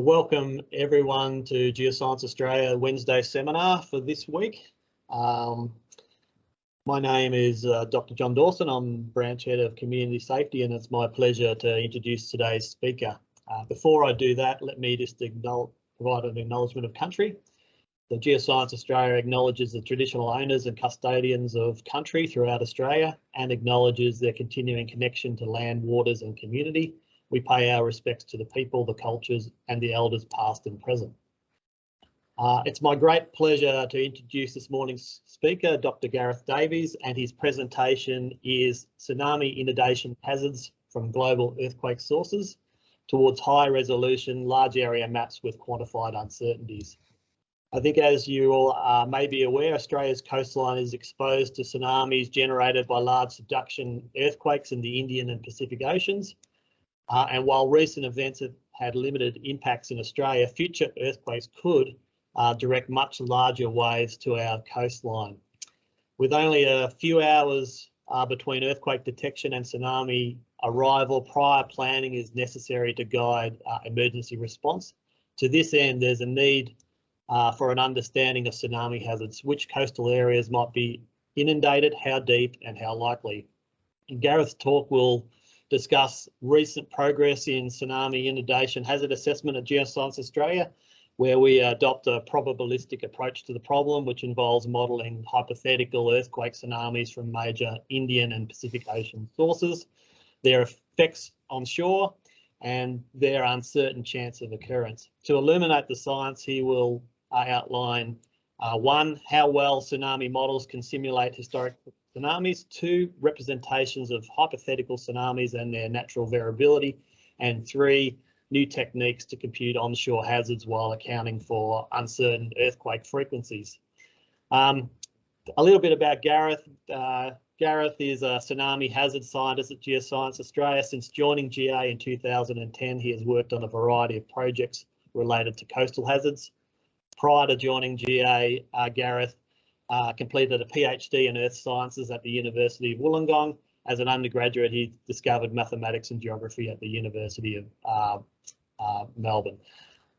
welcome everyone to Geoscience Australia Wednesday seminar for this week. Um, my name is uh, Dr. John Dawson. I'm branch head of community safety and it's my pleasure to introduce today's speaker. Uh, before I do that, let me just provide an acknowledgement of country. The Geoscience Australia acknowledges the traditional owners and custodians of country throughout Australia and acknowledges their continuing connection to land, waters and community we pay our respects to the people, the cultures and the elders past and present. Uh, it's my great pleasure to introduce this morning's speaker, Dr. Gareth Davies, and his presentation is Tsunami Inundation Hazards from Global Earthquake Sources towards high resolution large area maps with quantified uncertainties. I think as you all uh, may be aware, Australia's coastline is exposed to tsunamis generated by large subduction earthquakes in the Indian and Pacific Oceans. Uh, and while recent events have had limited impacts in Australia, future earthquakes could uh, direct much larger waves to our coastline. With only a few hours uh, between earthquake detection and tsunami arrival, prior planning is necessary to guide uh, emergency response. To this end, there's a need uh, for an understanding of tsunami hazards, which coastal areas might be inundated, how deep and how likely. And Gareth's talk will discuss recent progress in tsunami inundation hazard assessment at Geoscience Australia, where we adopt a probabilistic approach to the problem, which involves modelling hypothetical earthquake tsunamis from major Indian and Pacific Ocean sources, their effects on shore, and their uncertain chance of occurrence. To illuminate the science, he will uh, outline uh, one, how well tsunami models can simulate historic tsunamis, two, representations of hypothetical tsunamis and their natural variability, and three, new techniques to compute onshore hazards while accounting for uncertain earthquake frequencies. Um, a little bit about Gareth. Uh, Gareth is a tsunami hazard scientist at Geoscience Australia. Since joining GA in 2010, he has worked on a variety of projects related to coastal hazards. Prior to joining GA, uh, Gareth uh, completed a PhD in earth sciences at the University of Wollongong. As an undergraduate, he discovered mathematics and geography at the University of uh, uh, Melbourne.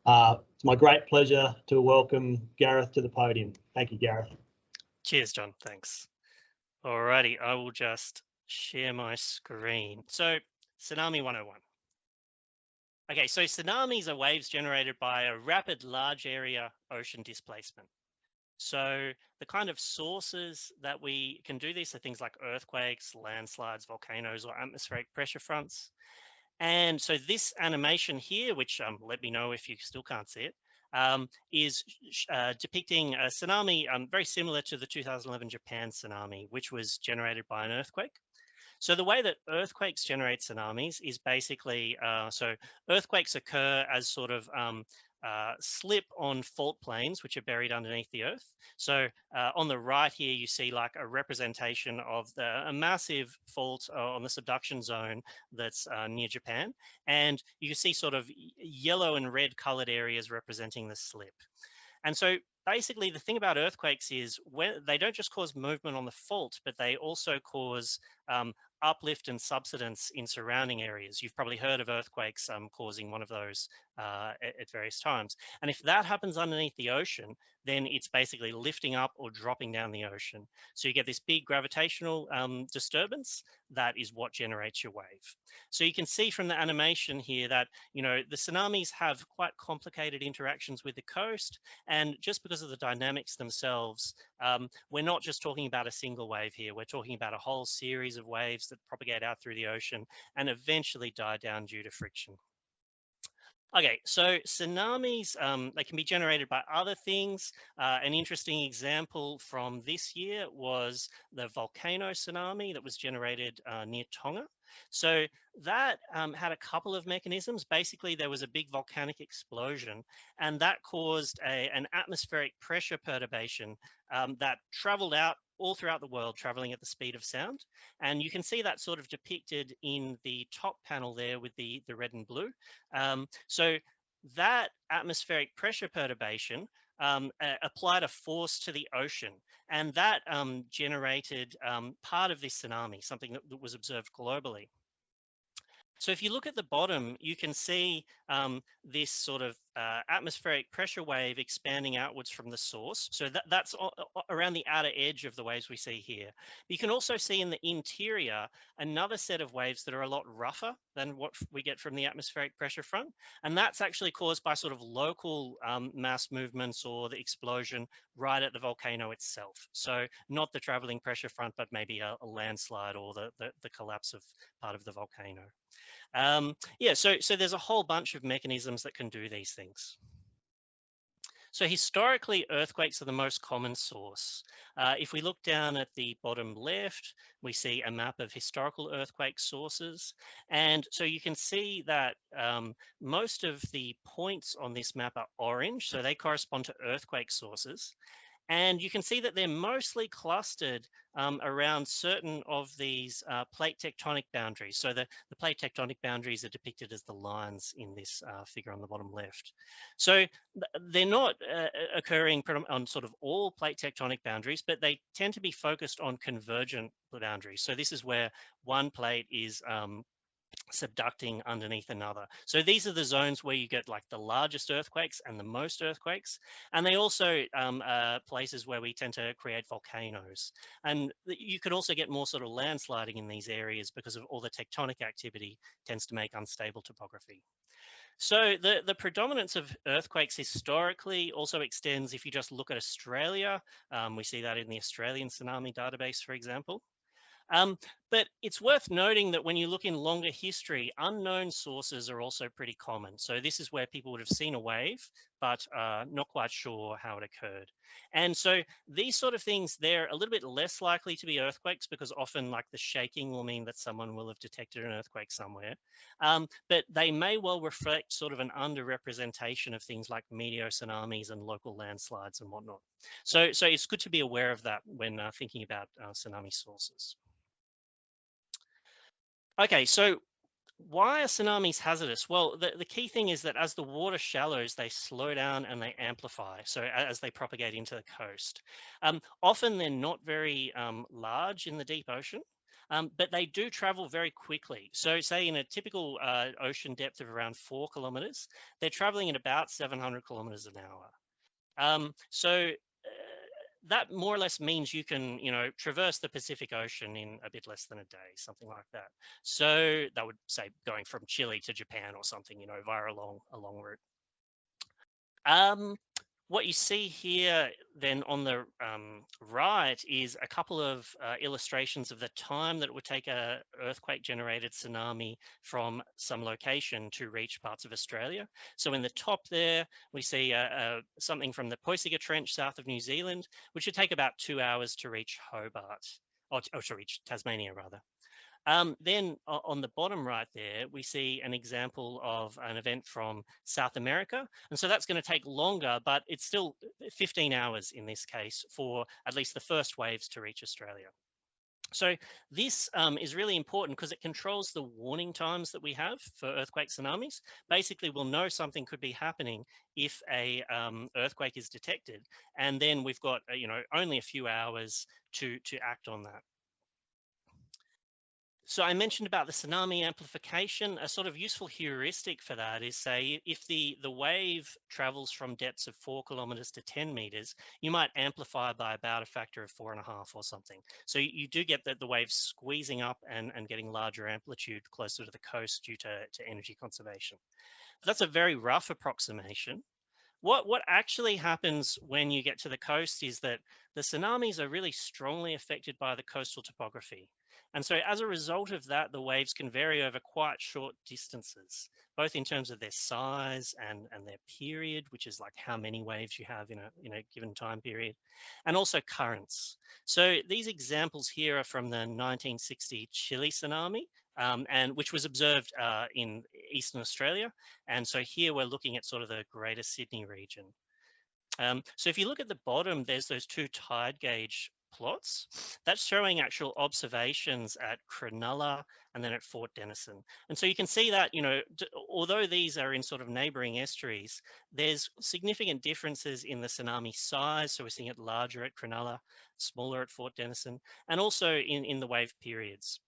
Uh, it's my great pleasure to welcome Gareth to the podium. Thank you, Gareth. Cheers, John. Thanks. Alrighty, I will just share my screen. So, Tsunami 101. Okay, so tsunamis are waves generated by a rapid large area ocean displacement. So the kind of sources that we can do these are things like earthquakes, landslides, volcanoes, or atmospheric pressure fronts. And so this animation here, which um, let me know if you still can't see it, um, is uh, depicting a tsunami um, very similar to the 2011 Japan tsunami, which was generated by an earthquake. So the way that earthquakes generate tsunamis is basically, uh, so earthquakes occur as sort of um, uh, slip on fault planes, which are buried underneath the earth. So uh, on the right here, you see like a representation of the, a massive fault uh, on the subduction zone that's uh, near Japan. And you see sort of yellow and red colored areas representing the slip. And so basically the thing about earthquakes is when they don't just cause movement on the fault, but they also cause um, uplift and subsidence in surrounding areas. You've probably heard of earthquakes um, causing one of those uh, at, at, various times. And if that happens underneath the ocean, then it's basically lifting up or dropping down the ocean. So you get this big gravitational um, disturbance that is what generates your wave. So you can see from the animation here that, you know, the tsunamis have quite complicated interactions with the coast. And just because of the dynamics themselves, um, we're not just talking about a single wave here. We're talking about a whole series of waves that propagate out through the ocean and eventually die down due to friction. Okay, so tsunamis, um, they can be generated by other things. Uh, an interesting example from this year was the volcano tsunami that was generated uh, near Tonga. So that um, had a couple of mechanisms. Basically, there was a big volcanic explosion and that caused a, an atmospheric pressure perturbation um, that traveled out all throughout the world traveling at the speed of sound. And you can see that sort of depicted in the top panel there with the, the red and blue. Um, so that atmospheric pressure perturbation um, applied a force to the ocean and that um, generated um, part of this tsunami, something that, that was observed globally. So if you look at the bottom, you can see um, this sort of uh, atmospheric pressure wave expanding outwards from the source. So that, that's around the outer edge of the waves we see here. You can also see in the interior another set of waves that are a lot rougher than what we get from the atmospheric pressure front. And that's actually caused by sort of local um, mass movements or the explosion right at the volcano itself. So not the traveling pressure front, but maybe a, a landslide or the, the, the collapse of part of the volcano. Um, yeah, so, so there's a whole bunch of mechanisms that can do these things. So historically, earthquakes are the most common source. Uh, if we look down at the bottom left, we see a map of historical earthquake sources. And so you can see that um, most of the points on this map are orange, so they correspond to earthquake sources. And you can see that they're mostly clustered um, around certain of these uh, plate tectonic boundaries. So the, the plate tectonic boundaries are depicted as the lines in this uh, figure on the bottom left. So they're not uh, occurring on sort of all plate tectonic boundaries, but they tend to be focused on convergent boundaries. So this is where one plate is um, subducting underneath another. So these are the zones where you get like the largest earthquakes and the most earthquakes. And they also um, places where we tend to create volcanoes. And you can also get more sort of landsliding in these areas because of all the tectonic activity tends to make unstable topography. So the, the predominance of earthquakes historically also extends if you just look at Australia. Um, we see that in the Australian tsunami database, for example. Um, but it's worth noting that when you look in longer history, unknown sources are also pretty common. So this is where people would have seen a wave, but uh, not quite sure how it occurred. And so these sort of things, they're a little bit less likely to be earthquakes because often like the shaking will mean that someone will have detected an earthquake somewhere. Um, but they may well reflect sort of an underrepresentation of things like meteor tsunamis and local landslides and whatnot. So, so it's good to be aware of that when uh, thinking about uh, tsunami sources. Okay, so why are tsunamis hazardous? Well, the, the key thing is that as the water shallows, they slow down and they amplify. So as they propagate into the coast. Um, often they're not very um, large in the deep ocean. Um, but they do travel very quickly. So say in a typical uh, ocean depth of around four kilometers, they're traveling at about 700 kilometers an hour. Um, so that more or less means you can, you know, traverse the Pacific Ocean in a bit less than a day, something like that. So that would say going from Chile to Japan or something, you know, via a long, a long route. Um, what you see here then on the um, right is a couple of uh, illustrations of the time that it would take a earthquake generated tsunami from some location to reach parts of Australia. So in the top there, we see uh, uh, something from the Puysegur Trench south of New Zealand, which would take about two hours to reach Hobart, or, or to reach Tasmania rather. Um, then on the bottom right there, we see an example of an event from South America. And so that's going to take longer, but it's still 15 hours in this case for at least the first waves to reach Australia. So this um, is really important because it controls the warning times that we have for earthquake tsunamis. Basically, we'll know something could be happening if a um, earthquake is detected, and then we've got uh, you know only a few hours to to act on that. So I mentioned about the tsunami amplification. A sort of useful heuristic for that is say if the, the wave travels from depths of four kilometers to 10 meters, you might amplify by about a factor of four and a half or something. So you do get that the wave squeezing up and, and getting larger amplitude closer to the coast due to, to energy conservation. That's a very rough approximation. What, what actually happens when you get to the coast is that the tsunamis are really strongly affected by the coastal topography. And so as a result of that, the waves can vary over quite short distances, both in terms of their size and, and their period, which is like how many waves you have in a, in a given time period, and also currents. So these examples here are from the 1960 Chile tsunami, um, and which was observed uh, in Eastern Australia. And so here we're looking at sort of the greater Sydney region. Um, so if you look at the bottom, there's those two tide gauge plots. That's showing actual observations at Cronulla and then at Fort Denison. And so you can see that, you know, although these are in sort of neighboring estuaries, there's significant differences in the tsunami size. So we're seeing it larger at Cronulla, smaller at Fort Denison, and also in, in the wave periods.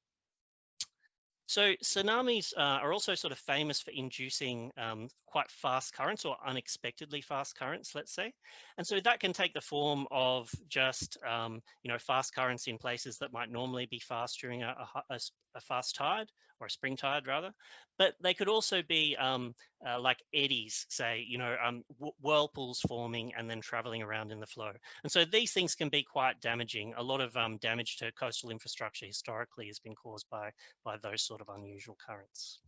So tsunamis uh, are also sort of famous for inducing um, quite fast currents or unexpectedly fast currents, let's say. And so that can take the form of just, um, you know, fast currents in places that might normally be fast during a, a, a fast tide or a spring tide rather. But they could also be um, uh, like eddies, say, you know, um, whirlpools forming and then traveling around in the flow. And so these things can be quite damaging. A lot of um, damage to coastal infrastructure historically has been caused by, by those sort of unusual currents.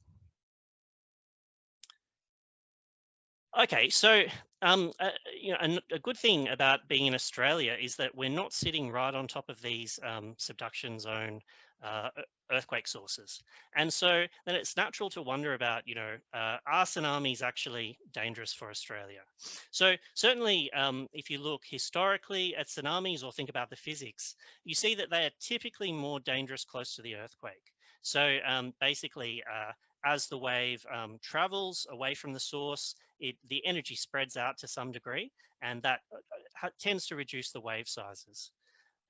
Okay, so um, uh, you know, a, a, good thing about being in Australia is that we're not sitting right on top of these um, subduction zone uh, earthquake sources. And so then it's natural to wonder about, you know, uh, are tsunamis actually dangerous for Australia? So certainly um, if you look historically at tsunamis or think about the physics, you see that they are typically more dangerous close to the earthquake. So um, basically, uh, as the wave um, travels away from the source, it, the energy spreads out to some degree, and that uh, tends to reduce the wave sizes.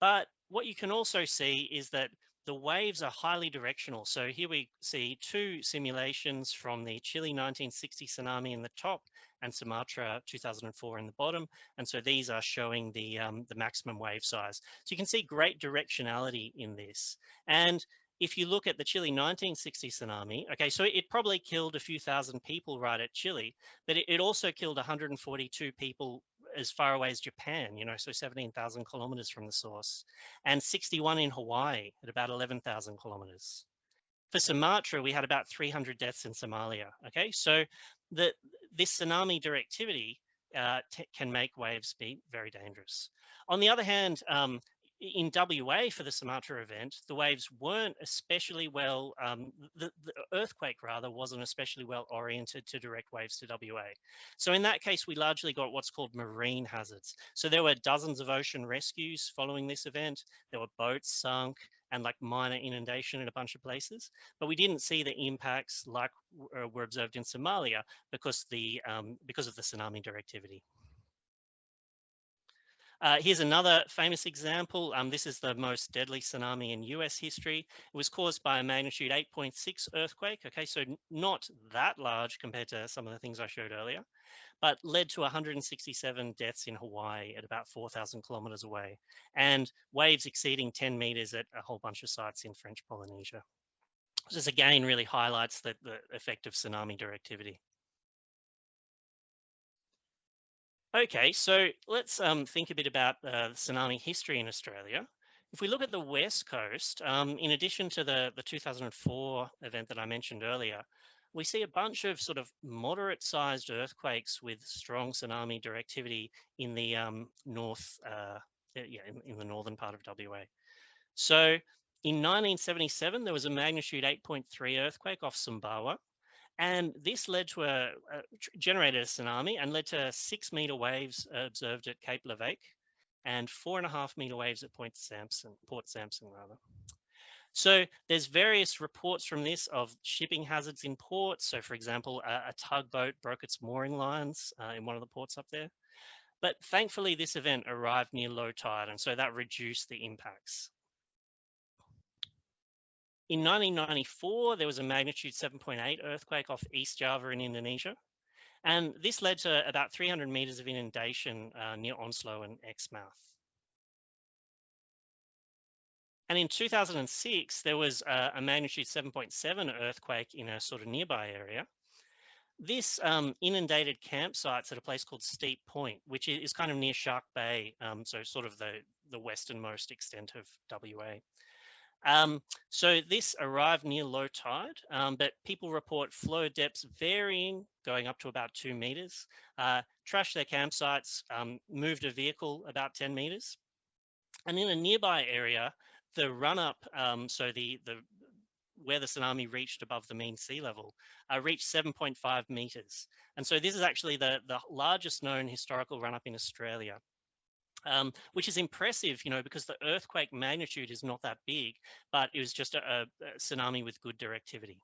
But what you can also see is that the waves are highly directional. So here we see two simulations from the Chile 1960 tsunami in the top and Sumatra 2004 in the bottom. And so these are showing the, um, the maximum wave size. So you can see great directionality in this. And if you look at the Chile 1960 tsunami, okay, so it probably killed a few thousand people right at Chile, but it, it also killed 142 people as far away as Japan, you know, so 17,000 kilometers from the source, and 61 in Hawaii at about 11,000 kilometers. For Sumatra, we had about 300 deaths in Somalia. Okay, so the, this tsunami directivity uh, can make waves be very dangerous. On the other hand, um, in WA for the Sumatra event, the waves weren't especially well, um, the, the, earthquake rather wasn't especially well oriented to direct waves to WA. So in that case, we largely got what's called marine hazards. So there were dozens of ocean rescues following this event. There were boats sunk and like minor inundation in a bunch of places, but we didn't see the impacts like uh, were observed in Somalia because the um, because of the tsunami directivity. Uh, here's another famous example. Um, this is the most deadly tsunami in US history. It was caused by a magnitude 8.6 earthquake. Okay, so not that large compared to some of the things I showed earlier, but led to 167 deaths in Hawaii at about 4,000 kilometers away and waves exceeding 10 meters at a whole bunch of sites in French Polynesia. This again really highlights the, the effect of tsunami directivity. Okay, so let's um, think a bit about uh, tsunami history in Australia. If we look at the West Coast, um, in addition to the, the 2004 event that I mentioned earlier, we see a bunch of sort of moderate sized earthquakes with strong tsunami directivity in the um, north, uh, yeah, in, in, the northern part of WA. So in 1977, there was a magnitude 8.3 earthquake off Sumbawa. And this led to a, generated a tsunami and led to six meter waves observed at Cape Leveque and four and a half meter waves at Point Sampson, Port Sampson rather. So there's various reports from this of shipping hazards in ports. So for example, a, a tugboat broke its mooring lines uh, in one of the ports up there. But thankfully this event arrived near low tide and so that reduced the impacts. In 1994, there was a magnitude 7.8 earthquake off East Java in Indonesia. And this led to about 300 meters of inundation uh, near Onslow and Exmouth. And in 2006, there was a, a magnitude 7.7 earthquake in a sort of nearby area. This um, inundated campsites at a place called Steep Point, which is kind of near Shark Bay, um, so sort of the, the westernmost extent of WA. Um, so this arrived near low tide, um, but people report flow depths varying, going up to about two meters, uh, trashed their campsites, um, moved a vehicle about 10 meters. And in a nearby area, the run up, um, so the, the where the tsunami reached above the mean sea level, uh, reached 7.5 meters. And so this is actually the, the largest known historical run up in Australia um, which is impressive, you know, because the earthquake magnitude is not that big, but it was just a, a tsunami with good directivity.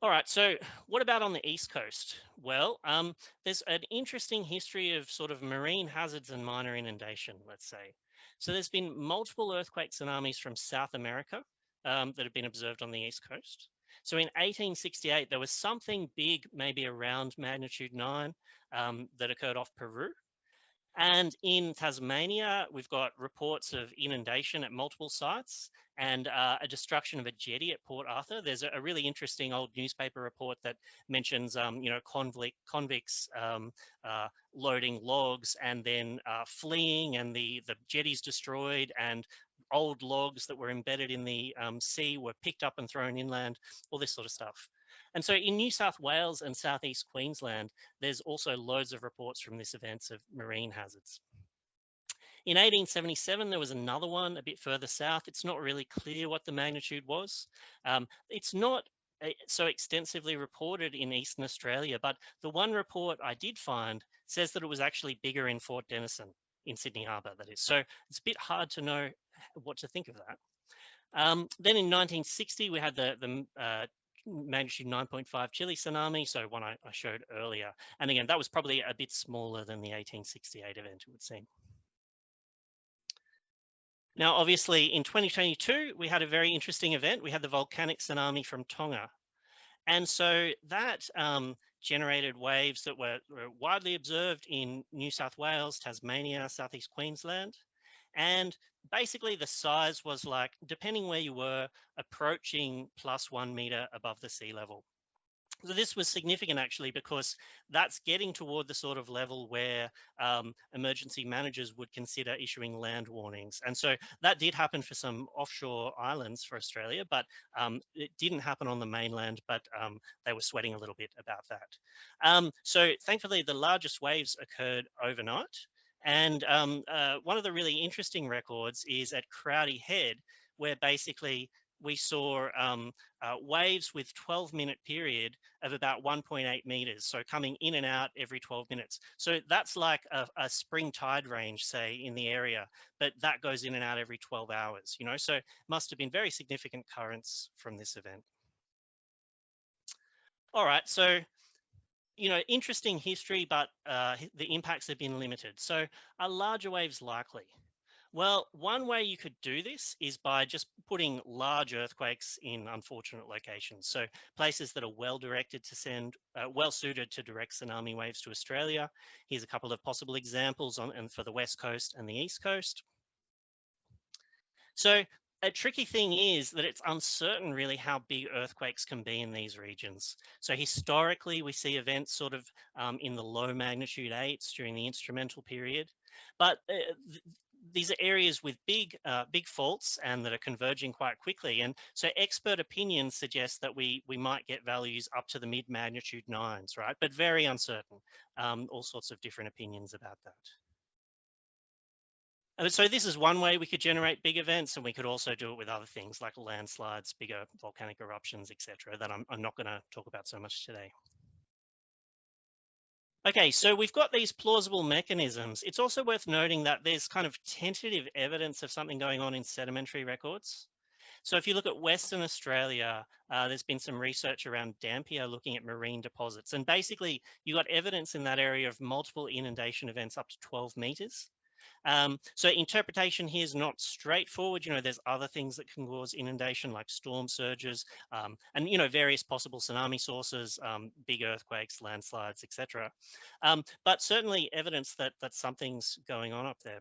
All right, so what about on the East Coast? Well, um, there's an interesting history of sort of marine hazards and minor inundation, let's say. So there's been multiple earthquake tsunamis from South America, um, that have been observed on the east coast. So in 1868, there was something big, maybe around magnitude nine, um, that occurred off Peru. And in Tasmania, we've got reports of inundation at multiple sites and uh, a destruction of a jetty at Port Arthur. There's a, a really interesting old newspaper report that mentions, um, you know, convict, convicts um, uh, loading logs and then uh, fleeing and the, the jetty's destroyed and old logs that were embedded in the um, sea were picked up and thrown inland, all this sort of stuff. And so in New South Wales and Southeast Queensland, there's also loads of reports from this events of marine hazards. In 1877, there was another one a bit further south. It's not really clear what the magnitude was. Um, it's not eh, so extensively reported in Eastern Australia, but the one report I did find says that it was actually bigger in Fort Denison in Sydney Harbour, that is. So it's a bit hard to know what to think of that. Um, then in 1960, we had the, the uh, magnitude 9.5 Chile tsunami, so one I, I, showed earlier. And again, that was probably a bit smaller than the 1868 event, it would seem. Now, obviously, in 2022, we had a very interesting event. We had the volcanic tsunami from Tonga. And so that um, generated waves that were, were widely observed in New South Wales, Tasmania, Southeast Queensland. And basically the size was like, depending where you were, approaching plus one meter above the sea level. So this was significant actually because that's getting toward the sort of level where um, emergency managers would consider issuing land warnings. And so that did happen for some offshore islands for Australia, but um, it didn't happen on the mainland, but um, they were sweating a little bit about that. Um, so thankfully the largest waves occurred overnight. And um, uh, one of the really interesting records is at Crowdy Head, where basically we saw um, uh, waves with 12 minute period of about 1.8 meters. So coming in and out every 12 minutes. So that's like a, a, spring tide range, say in the area, but that goes in and out every 12 hours, you know, so must have been very significant currents from this event. All right, so you know, interesting history, but uh, the impacts have been limited. So are larger waves likely? Well, one way you could do this is by just putting large earthquakes in unfortunate locations. So places that are well directed to send, uh, well suited to direct tsunami waves to Australia. Here's a couple of possible examples on and for the West Coast and the East Coast. So a tricky thing is that it's uncertain really how big earthquakes can be in these regions. So historically, we see events sort of um, in the low magnitude eights during the instrumental period. But uh, th these are areas with big, uh, big faults and that are converging quite quickly. And so expert opinions suggest that we, we might get values up to the mid magnitude nines, right? But very uncertain, um, all sorts of different opinions about that. And so this is one way we could generate big events and we could also do it with other things like landslides, bigger volcanic eruptions, etc. that I'm, I'm not gonna talk about so much today. Okay, so we've got these plausible mechanisms. It's also worth noting that there's kind of tentative evidence of something going on in sedimentary records. So if you look at Western Australia, uh, there's been some research around Dampier looking at marine deposits. And basically you got evidence in that area of multiple inundation events up to 12 meters. Um, so interpretation here is not straightforward. You know, there's other things that can cause inundation like storm surges um, and, you know, various possible tsunami sources, um, big earthquakes, landslides, etc. Um, but certainly evidence that, that something's going on up there.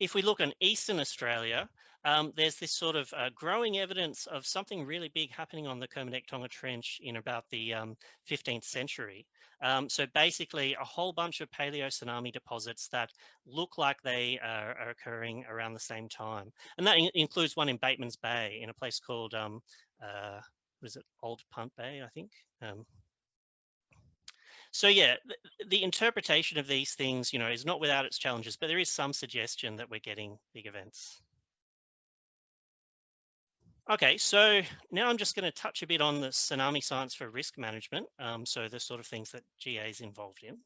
If we look in Eastern Australia, um, there's this sort of uh, growing evidence of something really big happening on the Kermadec Tonga Trench in about the um, 15th century. Um, so basically a whole bunch of paleo tsunami deposits that look like they are, are occurring around the same time. And that in includes one in Bateman's Bay in a place called, um, uh, was it Old Punt Bay, I think? So yeah, the, the, interpretation of these things, you know, is not without its challenges, but there is some suggestion that we're getting big events. Okay, so now I'm just going to touch a bit on the tsunami science for risk management. Um, so the sort of things that GA is involved in.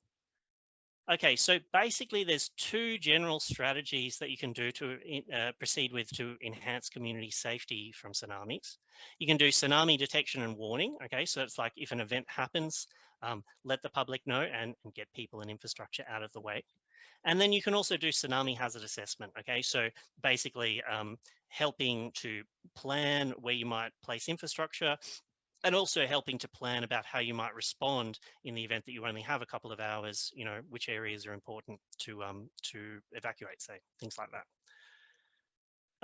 Okay, so basically there's two general strategies that you can do to uh, proceed with to enhance community safety from tsunamis. You can do tsunami detection and warning. Okay, so it's like if an event happens, um, let the public know and, and get people and infrastructure out of the way. And then you can also do tsunami hazard assessment. Okay, so basically um, helping to plan where you might place infrastructure and also helping to plan about how you might respond in the event that you only have a couple of hours, you know, which areas are important to, um, to evacuate, say, things like that.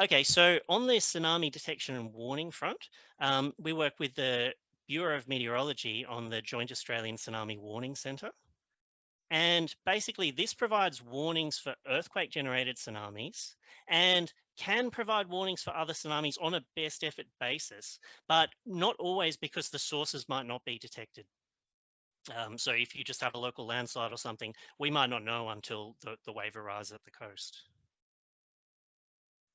Okay, so on the tsunami detection and warning front, um, we work with the Bureau of Meteorology on the Joint Australian Tsunami Warning Centre. And basically this provides warnings for earthquake generated tsunamis and can provide warnings for other tsunamis on a best effort basis, but not always because the sources might not be detected. Um, so if you just have a local landslide or something, we might not know until the, the wave arrives at the coast.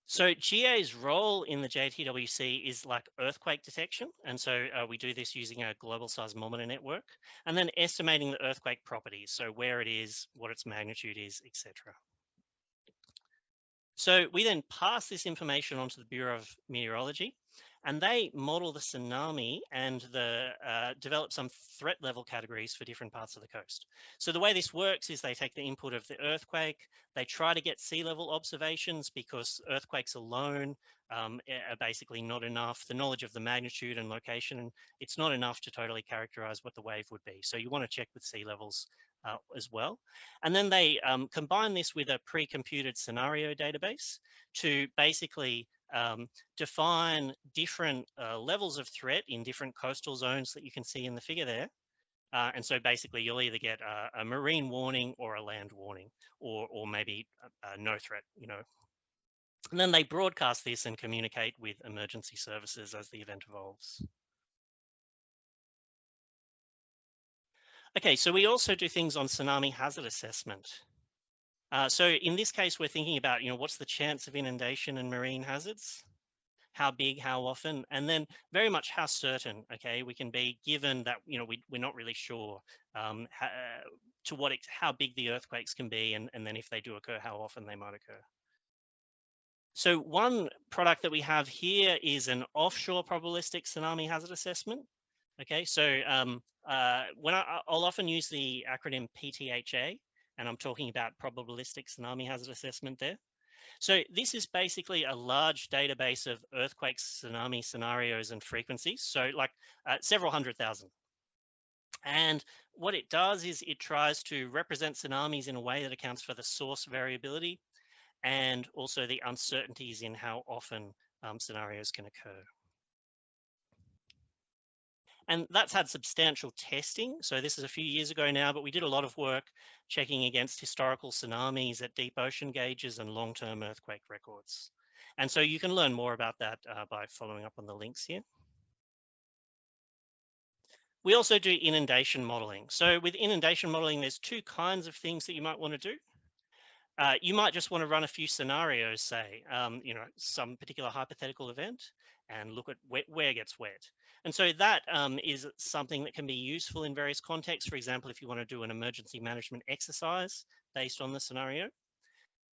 So GA's role in the JTWC is like earthquake detection. And so uh, we do this using a global seismometer network and then estimating the earthquake properties. So where it is, what its magnitude is, etc. So we then pass this information on to the Bureau of Meteorology and they model the tsunami and the uh, develop some threat level categories for different parts of the coast. So the way this works is they take the input of the earthquake, they try to get sea level observations because earthquakes alone um, are basically not enough. The knowledge of the magnitude and location, and it's not enough to totally characterize what the wave would be. So you want to check with sea levels uh, as well. And then they um, combine this with a pre-computed scenario database to basically um, define different uh, levels of threat in different coastal zones that you can see in the figure there. Uh, and so basically you'll either get a, a, marine warning or a land warning or, or maybe a, a no threat, you know. And then they broadcast this and communicate with emergency services as the event evolves. Okay, so we also do things on tsunami hazard assessment. Uh, so in this case, we're thinking about, you know, what's the chance of inundation and marine hazards? How big, how often, and then very much how certain, okay, we can be given that, you know, we, we're not really sure um, how, to what, how big the earthquakes can be, and, and then if they do occur, how often they might occur. So one product that we have here is an offshore probabilistic tsunami hazard assessment. Okay, so um, uh, when I, I'll often use the acronym PTHA, and I'm talking about probabilistic tsunami hazard assessment there. So this is basically a large database of earthquake tsunami scenarios and frequencies. So like uh, several hundred thousand. And what it does is it tries to represent tsunamis in a way that accounts for the source variability and also the uncertainties in how often um, scenarios can occur. And that's had substantial testing. So this is a few years ago now, but we did a lot of work checking against historical tsunamis at deep ocean gauges and long-term earthquake records. And so you can learn more about that uh, by following up on the links here. We also do inundation modeling. So with inundation modeling, there's two kinds of things that you might want to do. Uh, you might just want to run a few scenarios, say, um, you know, some particular hypothetical event and look at where, where gets wet. And so that um, is something that can be useful in various contexts. For example, if you want to do an emergency management exercise based on the scenario.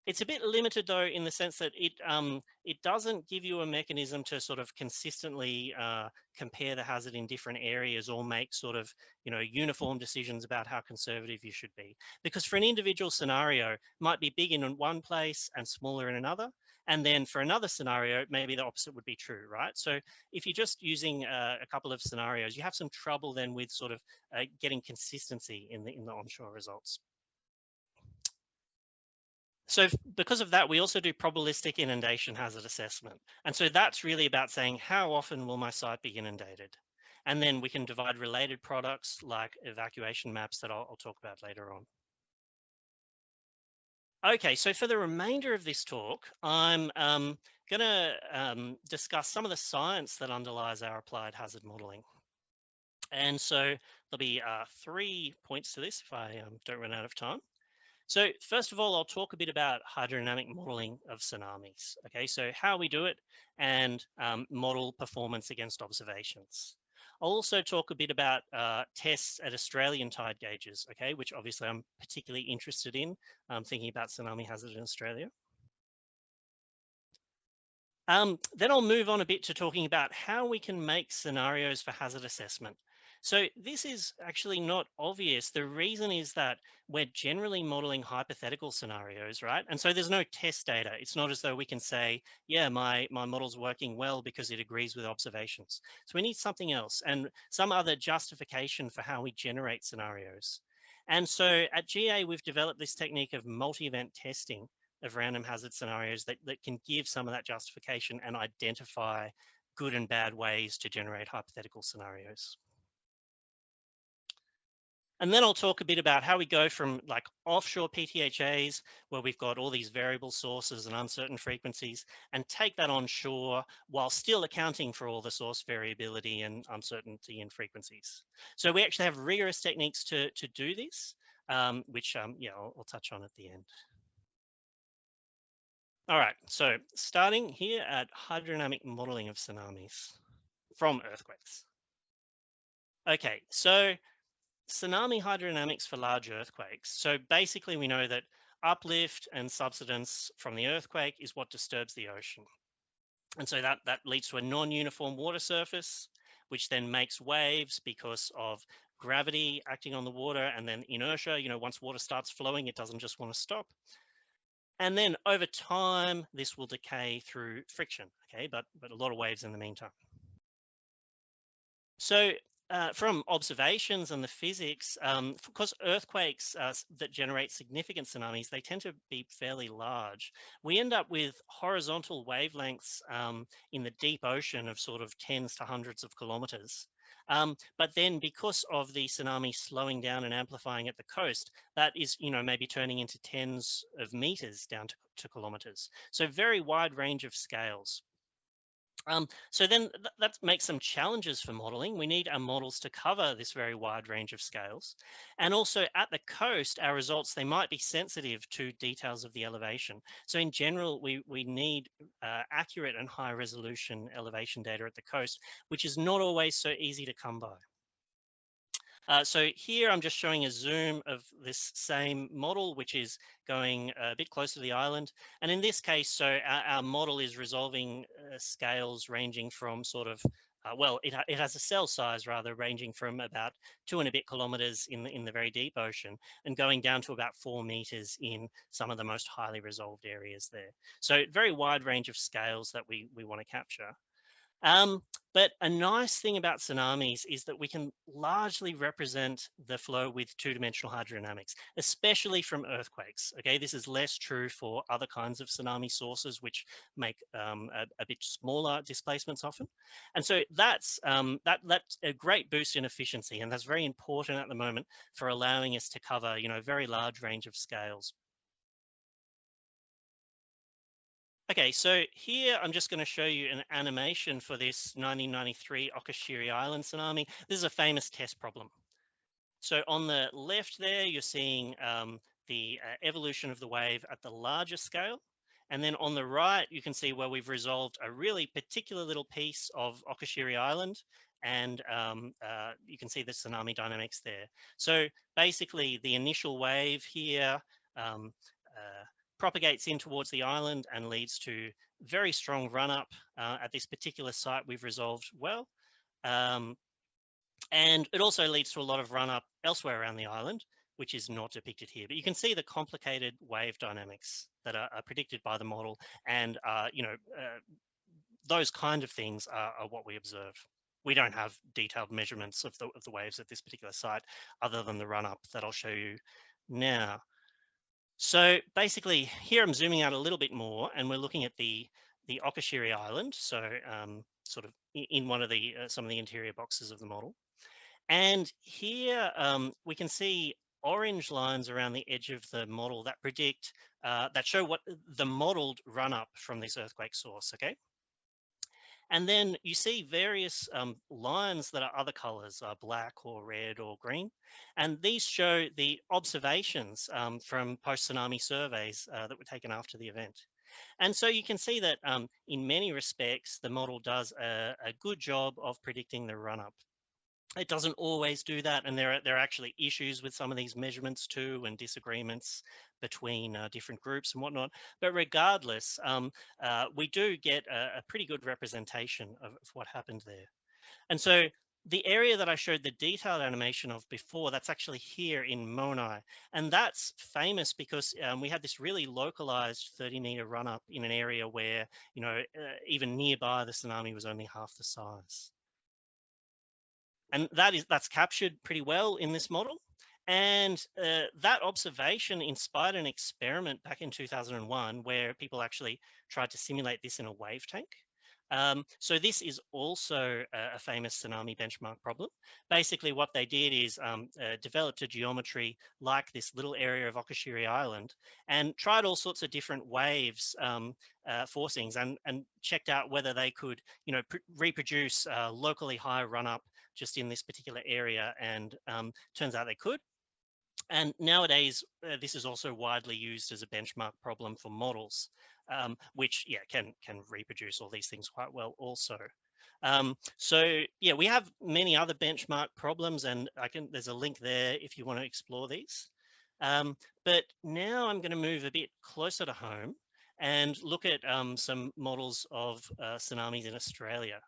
It's a bit limited though in the sense that it um, it doesn't give you a mechanism to sort of consistently uh, compare the hazard in different areas or make sort of you know uniform decisions about how conservative you should be. Because for an individual scenario, might be big in one place and smaller in another. And then for another scenario, maybe the opposite would be true, right? So if you're just using uh, a couple of scenarios, you have some trouble then with sort of uh, getting consistency in the in the onshore results. So because of that, we also do probabilistic inundation hazard assessment. And so that's really about saying how often will my site be inundated? And then we can divide related products like evacuation maps that I'll, I'll talk about later on. Okay, so for the remainder of this talk, I'm um, going to um, discuss some of the science that underlies our applied hazard modeling. And so there'll be uh, three points to this if I um, don't run out of time. So first of all, I'll talk a bit about hydrodynamic modeling of tsunamis. Okay, so how we do it and um, model performance against observations. I'll also talk a bit about uh, tests at Australian tide gauges, okay, which obviously I'm particularly interested in, um, thinking about tsunami hazard in Australia. Um, then I'll move on a bit to talking about how we can make scenarios for hazard assessment. So this is actually not obvious. The reason is that we're generally modeling hypothetical scenarios, right? And so there's no test data. It's not as though we can say, yeah, my, my model's working well because it agrees with observations. So we need something else and some other justification for how we generate scenarios. And so at GA, we've developed this technique of multi-event testing of random hazard scenarios that, that can give some of that justification and identify good and bad ways to generate hypothetical scenarios. And then I'll talk a bit about how we go from like offshore PTHAs, where we've got all these variable sources and uncertain frequencies, and take that onshore while still accounting for all the source variability and uncertainty in frequencies. So we actually have rigorous techniques to, to do this, um, which um, yeah, I'll, I'll touch on at the end. All right, so starting here at hydrodynamic modeling of tsunamis from earthquakes. Okay, so tsunami hydrodynamics for large earthquakes. So basically we know that uplift and subsidence from the earthquake is what disturbs the ocean. And so that, that leads to a non-uniform water surface, which then makes waves because of gravity acting on the water and then inertia, you know, once water starts flowing, it doesn't just want to stop. And then over time, this will decay through friction, okay, but, but a lot of waves in the meantime. So uh, from observations and the physics, um, because earthquakes uh, that generate significant tsunamis, they tend to be fairly large. We end up with horizontal wavelengths um, in the deep ocean of sort of tens to hundreds of kilometers. Um, but then because of the tsunami slowing down and amplifying at the coast, that is, you know, maybe turning into tens of meters down to, to kilometers. So very wide range of scales. Um, so then th that makes some challenges for modeling. We need our models to cover this very wide range of scales. And also at the coast, our results, they might be sensitive to details of the elevation. So in general, we, we need uh, accurate and high resolution elevation data at the coast, which is not always so easy to come by. Uh, so here I'm just showing a zoom of this same model, which is going a bit closer to the island. And in this case, so our, our model is resolving uh, scales ranging from sort of, uh, well, it, it has a cell size rather ranging from about two and a bit kilometers in the, in the very deep ocean and going down to about four meters in some of the most highly resolved areas there. So very wide range of scales that we, we want to capture. Um, but a nice thing about tsunamis is that we can largely represent the flow with two-dimensional hydrodynamics, especially from earthquakes. Okay, this is less true for other kinds of tsunami sources, which make um, a, a, bit smaller displacements often. And so that's um, that that's a great boost in efficiency, and that's very important at the moment for allowing us to cover, you know, a very large range of scales. Okay, so here I'm just going to show you an animation for this 1993 Okushiri Island tsunami. This is a famous test problem. So on the left there, you're seeing um, the uh, evolution of the wave at the larger scale. And then on the right, you can see where we've resolved a really particular little piece of Okushiri Island. And um, uh, you can see the tsunami dynamics there. So basically the initial wave here, um, uh, propagates in towards the island and leads to very strong run up uh, at this particular site we've resolved well. Um, and it also leads to a lot of run up elsewhere around the island, which is not depicted here. But you can see the complicated wave dynamics that are, are predicted by the model. And, uh, you know, uh, those kind of things are, are, what we observe. We don't have detailed measurements of the, of the waves at this particular site other than the run up that I'll show you now. So basically here I'm zooming out a little bit more and we're looking at the, the Okushiri Island. So um, sort of in one of the, uh, some of the interior boxes of the model. And here um, we can see orange lines around the edge of the model that predict, uh, that show what the modeled run up from this earthquake source, okay? And then you see various um, lines that are other colors, uh, black or red or green. And these show the observations um, from post-tsunami surveys uh, that were taken after the event. And so you can see that um, in many respects, the model does a, a good job of predicting the run-up it doesn't always do that and there are there are actually issues with some of these measurements too and disagreements between uh, different groups and whatnot but regardless um, uh, we do get a, a, pretty good representation of, of, what happened there and so the area that I showed the detailed animation of before, that's actually here in Monai. And that's famous because um, we had this really localized 30 meter run up in an area where, you know, uh, even nearby the tsunami was only half the size. And that is that's captured pretty well in this model. And uh, that observation inspired an experiment back in 2001 where people actually tried to simulate this in a wave tank. Um, so this is also a, a, famous tsunami benchmark problem. Basically what they did is um, uh, developed a geometry like this little area of Okushiri Island and tried all sorts of different waves um, uh, forcings and, and checked out whether they could, you know, reproduce uh, locally high run up just in this particular area and um, turns out they could. And nowadays, uh, this is also widely used as a benchmark problem for models um, which yeah can can reproduce all these things quite well also. Um, so yeah, we have many other benchmark problems, and I can there's a link there if you want to explore these. Um, but now I'm going to move a bit closer to home and look at um, some models of uh, tsunamis in Australia.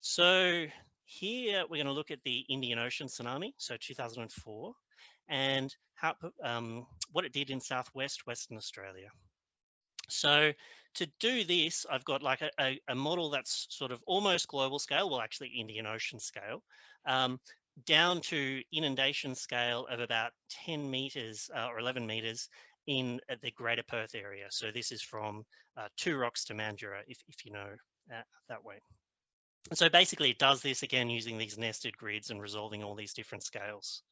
So here we're going to look at the Indian Ocean tsunami, so 2004, and how um, what it did in southwest Western Australia. So to do this, I've got like a, a, a, model that's sort of almost global scale, well, actually Indian Ocean scale, um, down to inundation scale of about 10 meters uh, or 11 meters in the greater Perth area. So this is from uh, Two Rocks to Mandurah, if, if you know uh, that way. So basically it does this again using these nested grids and resolving all these different scales.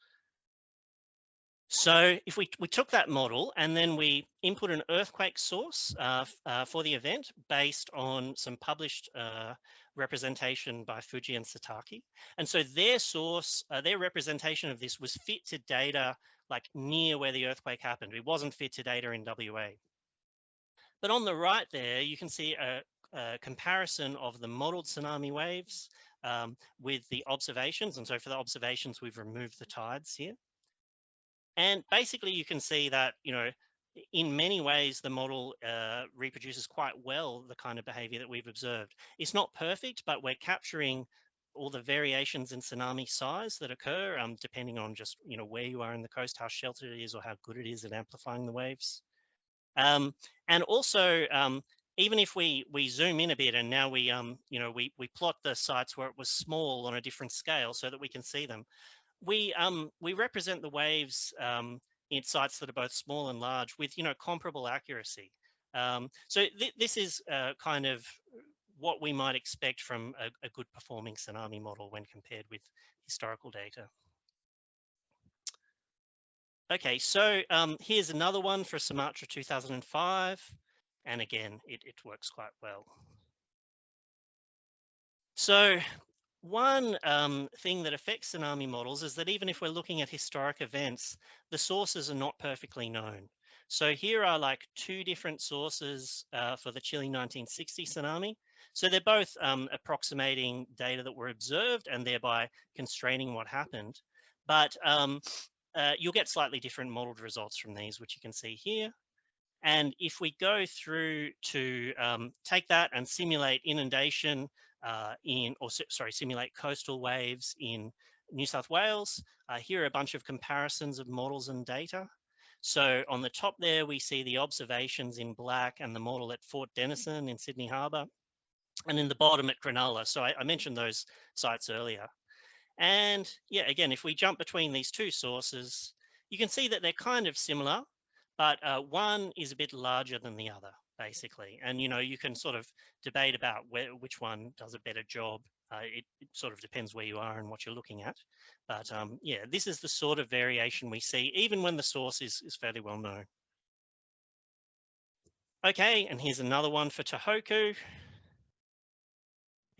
So if we, we took that model and then we input an earthquake source uh, uh, for the event based on some published uh, representation by Fujii and Satake. And so their source, uh, their representation of this was fit to data like near where the earthquake happened. It wasn't fit to data in WA. But on the right there, you can see a, a comparison of the modeled tsunami waves um, with the observations. And so for the observations, we've removed the tides here. And basically you can see that, you know, in many ways, the model uh, reproduces quite well the kind of behavior that we've observed. It's not perfect, but we're capturing all the variations in tsunami size that occur, um, depending on just, you know, where you are in the coast, how sheltered it is or how good it is at amplifying the waves. Um, and also, um, even if we we zoom in a bit and now we um you know we we plot the sites where it was small on a different scale so that we can see them we um, we represent the waves um, in sites that are both small and large with you know comparable accuracy. Um, so th this is uh, kind of what we might expect from a, a, good performing tsunami model when compared with historical data. Okay, so um, here's another one for Sumatra 2005. And again, it, it works quite well. So one um, thing that affects tsunami models is that even if we're looking at historic events, the sources are not perfectly known. So here are like two different sources uh, for the Chile 1960 tsunami. So they're both um, approximating data that were observed and thereby constraining what happened. But um, uh, you'll get slightly different modeled results from these, which you can see here. And if we go through to um, take that and simulate inundation uh, in, or sorry, simulate coastal waves in New South Wales. Uh, here are a bunch of comparisons of models and data. So on the top there, we see the observations in black and the model at Fort Denison in Sydney Harbour. And in the bottom at Cronulla. So I, I mentioned those sites earlier. And yeah, again, if we jump between these two sources, you can see that they're kind of similar, but uh, one is a bit larger than the other basically. And you know, you can sort of debate about where, which one does a better job. Uh, it, it, sort of depends where you are and what you're looking at. But um, yeah, this is the sort of variation we see, even when the source is, is fairly well known. Okay, and here's another one for Tohoku.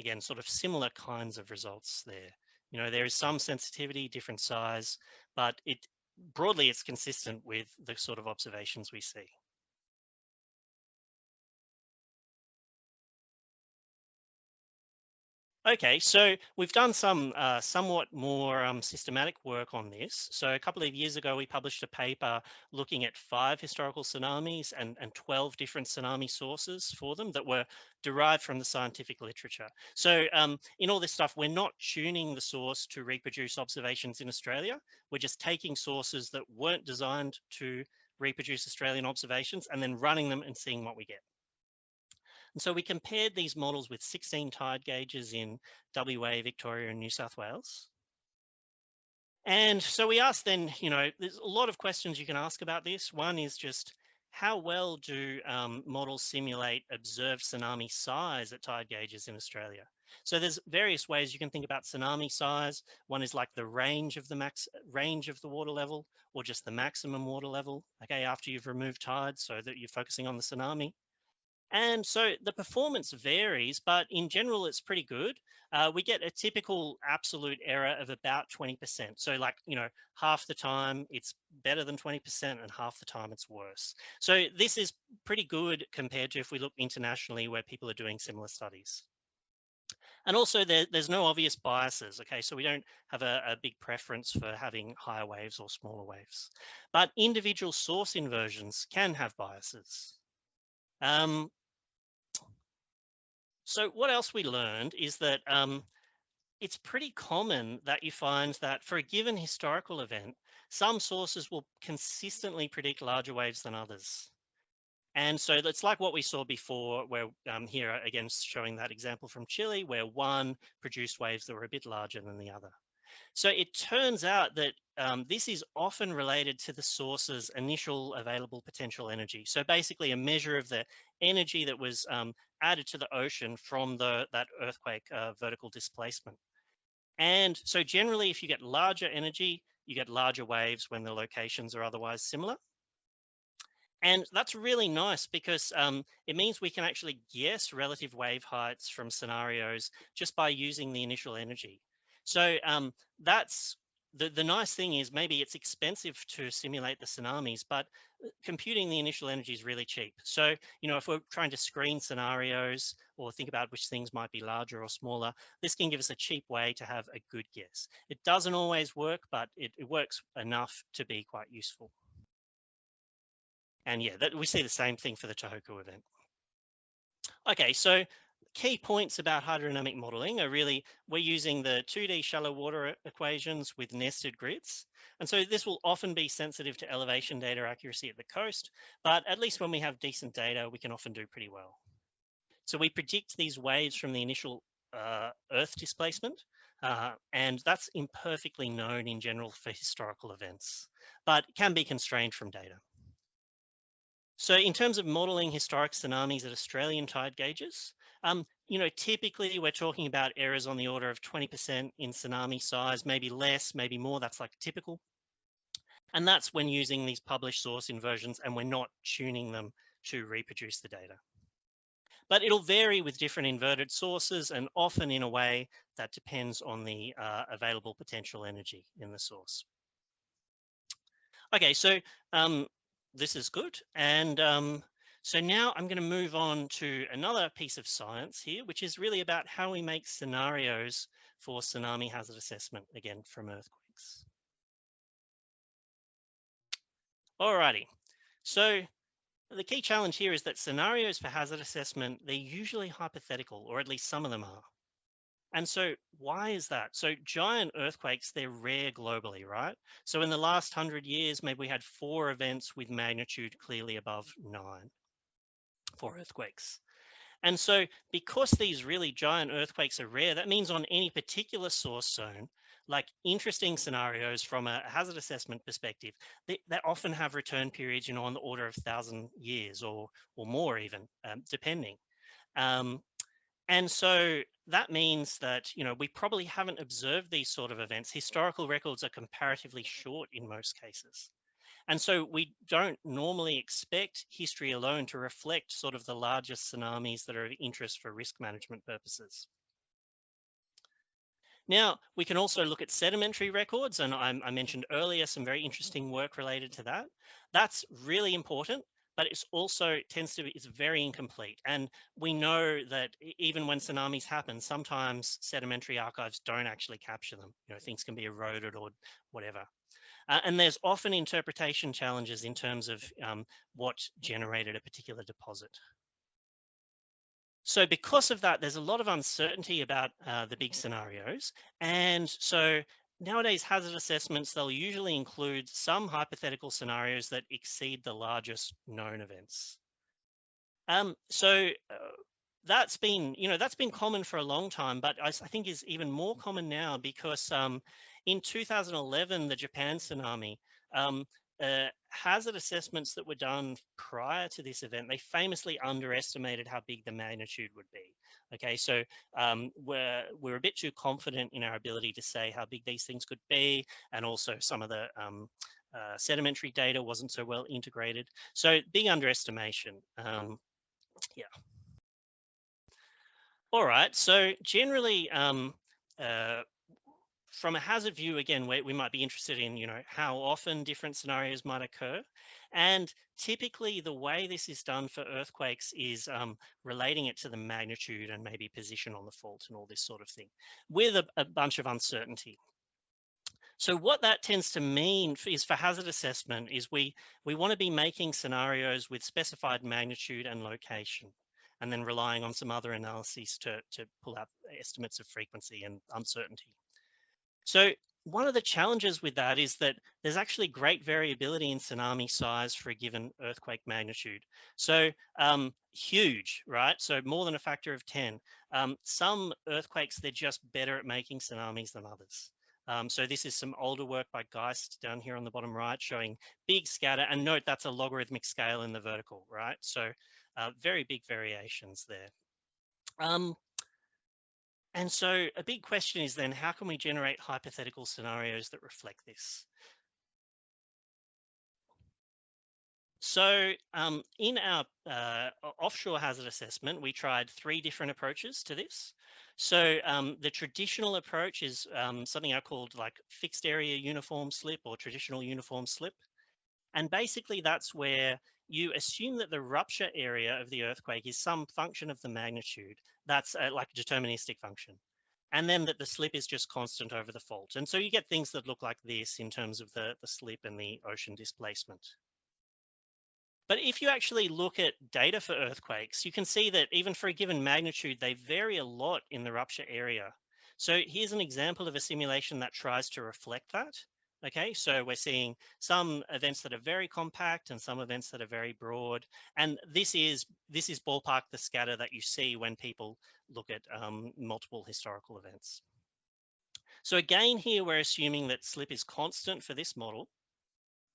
Again, sort of similar kinds of results there. You know, there is some sensitivity, different size, but it broadly it's consistent with the sort of observations we see. Okay, so we've done some uh, somewhat more um, systematic work on this. So a couple of years ago, we published a paper looking at five historical tsunamis and, and 12 different tsunami sources for them that were derived from the scientific literature. So um, in all this stuff, we're not tuning the source to reproduce observations in Australia. We're just taking sources that weren't designed to reproduce Australian observations and then running them and seeing what we get. And so we compared these models with 16 tide gauges in WA, Victoria, and New South Wales. And so we asked then, you know, there's a lot of questions you can ask about this. One is just how well do um, models simulate observed tsunami size at tide gauges in Australia? So there's various ways you can think about tsunami size. One is like the range of the max range of the water level or just the maximum water level, okay, after you've removed tides so that you're focusing on the tsunami. And so the performance varies, but in general, it's pretty good. Uh, we get a typical absolute error of about 20%. So like, you know, half the time it's better than 20% and half the time it's worse. So this is pretty good compared to if we look internationally where people are doing similar studies. And also there, there's no obvious biases, okay? So we don't have a, a, big preference for having higher waves or smaller waves. But individual source inversions can have biases. Um, so what else we learned is that um, it's pretty common that you find that for a given historical event, some sources will consistently predict larger waves than others. And so it's like what we saw before, where um, here again showing that example from Chile, where one produced waves that were a bit larger than the other. So it turns out that um, this is often related to the source's initial available potential energy. So basically a measure of the energy that was um, added to the ocean from the, that earthquake uh, vertical displacement. And so generally, if you get larger energy, you get larger waves when the locations are otherwise similar. And that's really nice because um, it means we can actually guess relative wave heights from scenarios just by using the initial energy. So um, that's the, the nice thing is maybe it's expensive to simulate the tsunamis, but uh, computing the initial energy is really cheap. So, you know, if we're trying to screen scenarios or think about which things might be larger or smaller, this can give us a cheap way to have a good guess. It doesn't always work, but it, it works enough to be quite useful. And yeah, that, we see the same thing for the Tohoku event. Okay, so key points about hydrodynamic modeling are really, we're using the 2D shallow water equations with nested grids. And so this will often be sensitive to elevation data accuracy at the coast, but at least when we have decent data, we can often do pretty well. So we predict these waves from the initial uh, Earth displacement, uh, and that's imperfectly known in general for historical events, but can be constrained from data. So in terms of modeling historic tsunamis at Australian tide gauges, um, you know, typically we're talking about errors on the order of 20% in tsunami size, maybe less, maybe more, that's like typical. And that's when using these published source inversions and we're not tuning them to reproduce the data. But it'll vary with different inverted sources and often in a way that depends on the uh, available potential energy in the source. Okay, so um, this is good. And um, so now I'm going to move on to another piece of science here, which is really about how we make scenarios for tsunami hazard assessment, again, from earthquakes. Alrighty, so the key challenge here is that scenarios for hazard assessment, they're usually hypothetical, or at least some of them are. And so why is that? So giant earthquakes, they're rare globally, right? So in the last hundred years, maybe we had four events with magnitude clearly above nine, four earthquakes. And so because these really giant earthquakes are rare, that means on any particular source zone, like interesting scenarios from a hazard assessment perspective, they, they often have return periods, you know, on the order of thousand years or, or more even, um, depending. Um, and so that means that, you know, we probably haven't observed these sort of events. Historical records are comparatively short in most cases. And so we don't normally expect history alone to reflect sort of the largest tsunamis that are of interest for risk management purposes. Now, we can also look at sedimentary records, and I, I mentioned earlier some very interesting work related to that. That's really important but it's also tends to be it's very incomplete. And we know that even when tsunamis happen, sometimes sedimentary archives don't actually capture them. You know, things can be eroded or whatever. Uh, and there's often interpretation challenges in terms of um, what generated a particular deposit. So because of that, there's a lot of uncertainty about uh, the big scenarios. And so nowadays hazard assessments, they'll usually include some hypothetical scenarios that exceed the largest known events. Um, so uh, that's been, you know, that's been common for a long time, but I, I think is even more common now because um, in 2011, the Japan tsunami, um, uh, hazard assessments that were done prior to this event, they famously underestimated how big the magnitude would be. Okay, so um, we're, we're a bit too confident in our ability to say how big these things could be, and also some of the um, uh, sedimentary data wasn't so well integrated. So big underestimation, um, yeah. All right, so generally, um, uh, from a hazard view, again, we, we might be interested in, you know, how often different scenarios might occur. And typically the way this is done for earthquakes is um, relating it to the magnitude and maybe position on the fault and all this sort of thing with a, a bunch of uncertainty. So what that tends to mean is for hazard assessment is we, we want to be making scenarios with specified magnitude and location and then relying on some other analyses to, to pull out estimates of frequency and uncertainty. So one of the challenges with that is that there's actually great variability in tsunami size for a given earthquake magnitude. So um, huge, right? So more than a factor of 10. Um, some earthquakes, they're just better at making tsunamis than others. Um, so this is some older work by Geist down here on the bottom right showing big scatter and note that's a logarithmic scale in the vertical, right? So uh, very big variations there. Um, and so a big question is then, how can we generate hypothetical scenarios that reflect this? So um, in our uh, offshore hazard assessment, we tried three different approaches to this. So um, the traditional approach is um, something I called like fixed area uniform slip or traditional uniform slip. And basically that's where you assume that the rupture area of the earthquake is some function of the magnitude. That's uh, like a deterministic function. And then that the slip is just constant over the fault. And so you get things that look like this in terms of the, the slip and the ocean displacement. But if you actually look at data for earthquakes, you can see that even for a given magnitude, they vary a lot in the rupture area. So here's an example of a simulation that tries to reflect that. Okay, so we're seeing some events that are very compact and some events that are very broad. And this is this is ballpark the scatter that you see when people look at um, multiple historical events. So again, here we're assuming that slip is constant for this model,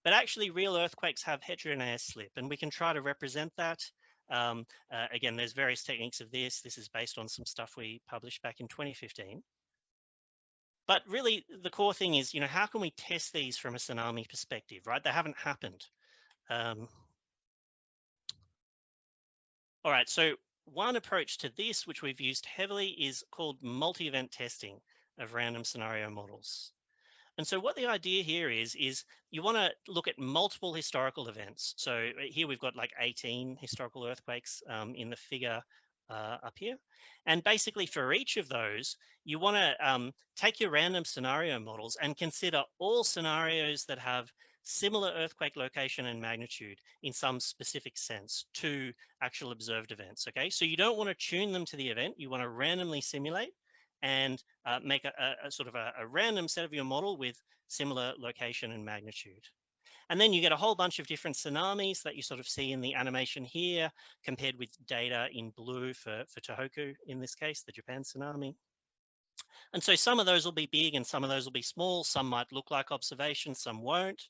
but actually real earthquakes have heterogeneous slip and we can try to represent that. Um, uh, again, there's various techniques of this. This is based on some stuff we published back in 2015. But really, the core thing is, you know, how can we test these from a tsunami perspective, right? They haven't happened. Um, all right, so one approach to this, which we've used heavily, is called multi-event testing of random scenario models. And so what the idea here is, is you want to look at multiple historical events. So uh, here we've got like 18 historical earthquakes um, in the figure uh, up here. And basically for each of those, you want to um, take your random scenario models and consider all scenarios that have similar earthquake location and magnitude in some specific sense to actual observed events, okay? So you don't want to tune them to the event, you want to randomly simulate and uh, make a, a, a, sort of a, a random set of your model with similar location and magnitude. And then you get a whole bunch of different tsunamis that you sort of see in the animation here, compared with data in blue for, for Tohoku, in this case, the Japan tsunami. And so some of those will be big and some of those will be small. Some might look like observations, some won't.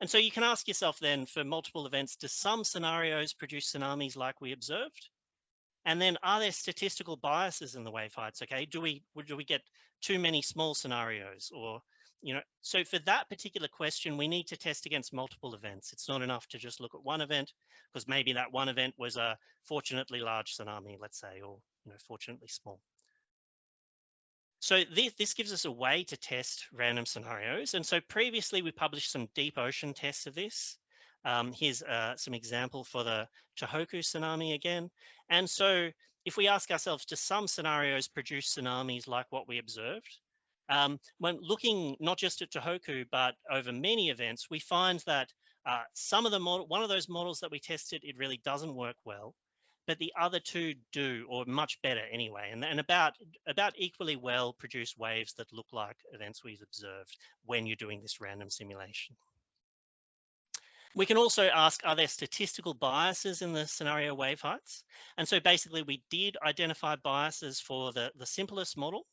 And so you can ask yourself then for multiple events, do some scenarios produce tsunamis like we observed? And then are there statistical biases in the wave heights? Okay, do we do we get too many small scenarios or you know, so for that particular question, we need to test against multiple events. It's not enough to just look at one event because maybe that one event was a fortunately large tsunami, let's say, or you know, fortunately small. So this, this gives us a way to test random scenarios. And so previously we published some deep ocean tests of this. Um, here's uh, some example for the Tohoku tsunami again. And so if we ask ourselves, do some scenarios produce tsunamis like what we observed? Um, when looking not just at Tohoku, but over many events, we find that uh, some of the model, one of those models that we tested, it really doesn't work well, but the other two do, or much better anyway, and, and about, about equally well produce waves that look like events we've observed when you're doing this random simulation. We can also ask, are there statistical biases in the scenario wave heights? And so basically we did identify biases for the, the simplest model,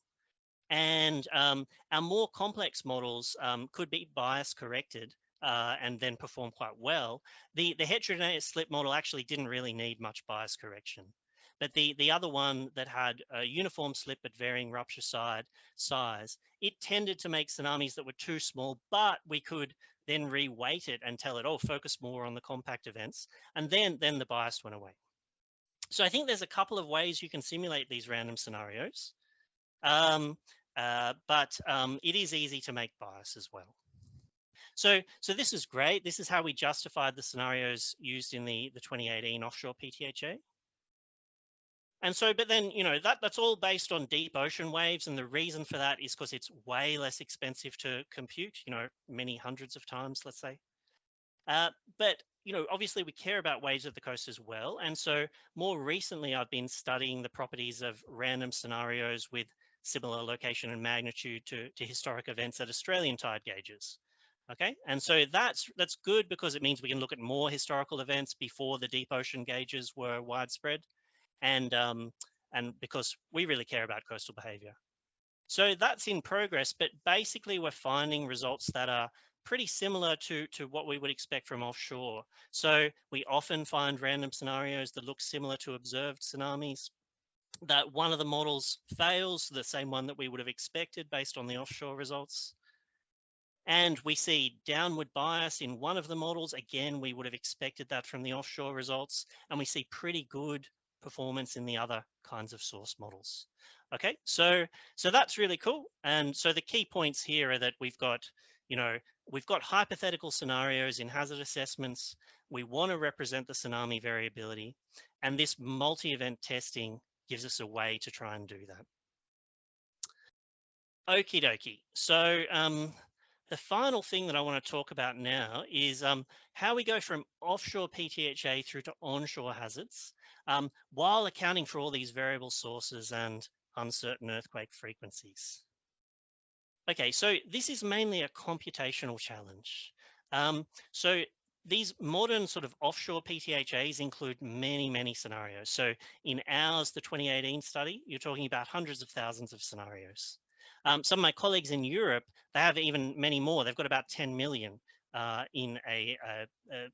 and um, our more complex models um, could be bias corrected uh, and then perform quite well. The, the heterogeneous slip model actually didn't really need much bias correction. But the, the other one that had a uniform slip at varying rupture side size, it tended to make tsunamis that were too small, but we could then reweight it and tell it, oh, focus more on the compact events. And then, then the bias went away. So I think there's a couple of ways you can simulate these random scenarios. Um, uh, but um, it is easy to make bias as well. So, so this is great. This is how we justified the scenarios used in the, the 2018 offshore PTHA. And so, but then, you know, that, that's all based on deep ocean waves. And the reason for that is because it's way less expensive to compute, you know, many hundreds of times, let's say. Uh, but, you know, obviously we care about waves of the coast as well. And so more recently, I've been studying the properties of random scenarios with similar location and magnitude to, to historic events at Australian tide gauges. Okay, and so that's that's good because it means we can look at more historical events before the deep ocean gauges were widespread, and um, and because we really care about coastal behavior. So that's in progress, but basically we're finding results that are pretty similar to, to what we would expect from offshore. So we often find random scenarios that look similar to observed tsunamis, that one of the models fails, the same one that we would have expected based on the offshore results. And we see downward bias in one of the models. Again, we would have expected that from the offshore results. And we see pretty good performance in the other kinds of source models. Okay, so so that's really cool. And so the key points here are that we've got, you know, we've got hypothetical scenarios in hazard assessments. We want to represent the tsunami variability. And this multi-event testing gives us a way to try and do that. Okie dokie. So um, the final thing that I want to talk about now is um, how we go from offshore PTHA through to onshore hazards um, while accounting for all these variable sources and uncertain earthquake frequencies. Okay, so this is mainly a computational challenge. Um, so these modern sort of offshore PTHAs include many, many scenarios. So in ours, the 2018 study, you're talking about hundreds of thousands of scenarios. Um, some of my colleagues in Europe, they have even many more. They've got about 10 million uh, in a, a, a,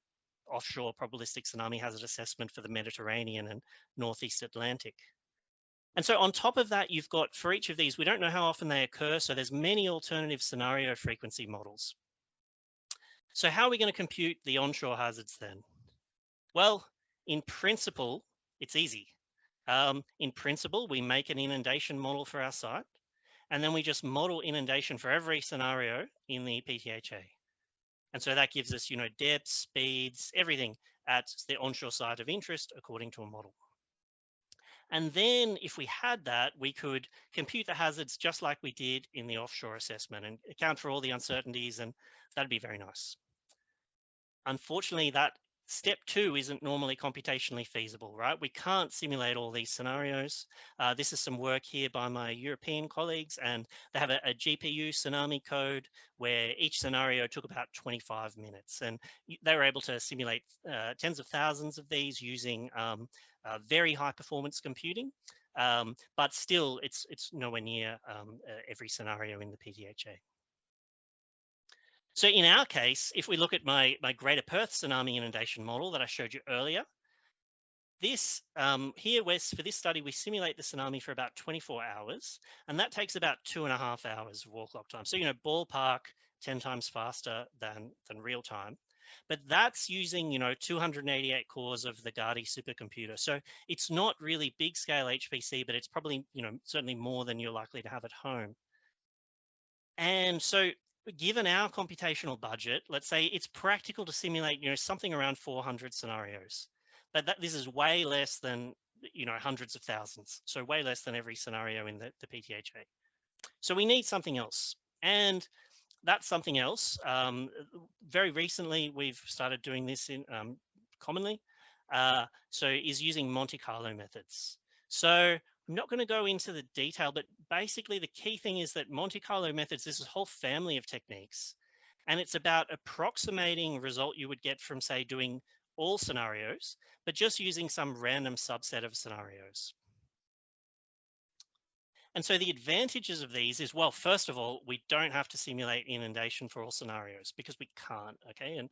offshore probabilistic tsunami hazard assessment for the Mediterranean and Northeast Atlantic. And so on top of that, you've got for each of these, we don't know how often they occur. So there's many alternative scenario frequency models. So how are we going to compute the onshore hazards then? Well, in principle, it's easy. Um, in principle, we make an inundation model for our site, and then we just model inundation for every scenario in the PTHA. And so that gives us, you know, depths, speeds, everything at the onshore site of interest according to a model. And then if we had that, we could compute the hazards just like we did in the offshore assessment and account for all the uncertainties and that'd be very nice. Unfortunately, that step two isn't normally computationally feasible, right? We can't simulate all these scenarios. Uh, this is some work here by my European colleagues, and they have a, a, GPU tsunami code where each scenario took about 25 minutes. And they were able to simulate uh, tens of thousands of these using um, uh, very high performance computing. Um, but still, it's it's nowhere near um, uh, every scenario in the PTHA. So in our case, if we look at my, my Greater Perth tsunami inundation model that I showed you earlier, this um, here, for this study, we simulate the tsunami for about 24 hours, and that takes about two and a half hours of wall clock time. So, you know, ballpark 10 times faster than, than real time. But that's using, you know, 288 cores of the Gadi supercomputer. So it's not really big scale HPC, but it's probably, you know, certainly more than you're likely to have at home. And so given our computational budget, let's say it's practical to simulate, you know, something around 400 scenarios, but that this is way less than, you know, hundreds of thousands. So way less than every scenario in the, the PTHA. So we need something else. And that's something else. Um, very recently, we've started doing this in um, commonly. Uh, so is using Monte Carlo methods. So I'm not going to go into the detail, but basically the key thing is that Monte Carlo methods, this is a whole family of techniques, and it's about approximating result you would get from say doing all scenarios, but just using some random subset of scenarios. And so the advantages of these is, well, first of all, we don't have to simulate inundation for all scenarios because we can't, okay? And